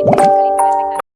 anything.